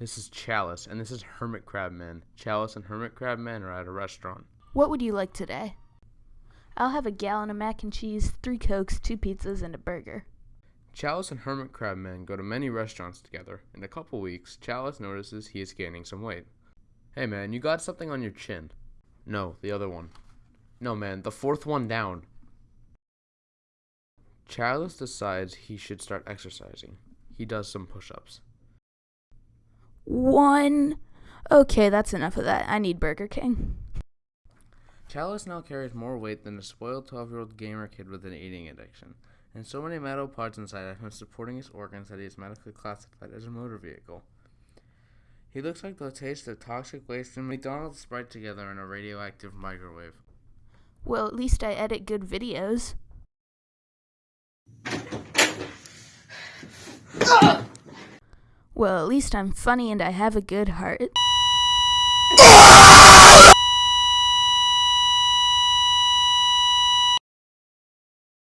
This is Chalice, and this is Hermit Crab Man. Chalice and Hermit Crab Man are at a restaurant. What would you like today? I'll have a gallon of mac and cheese, three cokes, two pizzas, and a burger. Chalice and Hermit Crab Man go to many restaurants together. In a couple weeks, Chalice notices he is gaining some weight. Hey man, you got something on your chin. No, the other one. No man, the fourth one down. Chalice decides he should start exercising. He does some push ups. One. Okay, that's enough of that. I need Burger King. Chalice now carries more weight than a spoiled 12 year old gamer kid with an eating addiction, and so many metal parts inside have been supporting his organs that he is medically classified as a motor vehicle. He looks like the taste of toxic waste and McDonald's Sprite together in a radioactive microwave. Well, at least I edit good videos. Well, at least I'm funny and I have a good heart.